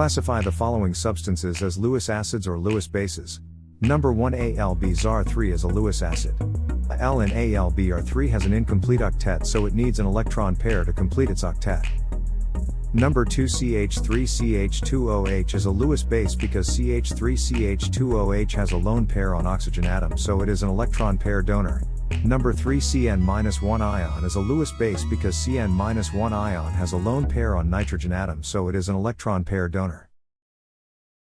Classify the following substances as Lewis acids or Lewis bases. Number 1 AlBr3 is a Lewis acid. Al in AlBr3 has an incomplete octet so it needs an electron pair to complete its octet. Number 2 CH3CH2OH is a Lewis base because CH3CH2OH has a lone pair on oxygen atom so it is an electron pair donor. Number 3 Cn-1 ion is a Lewis base because Cn-1 ion has a lone pair on nitrogen atom so it is an electron pair donor.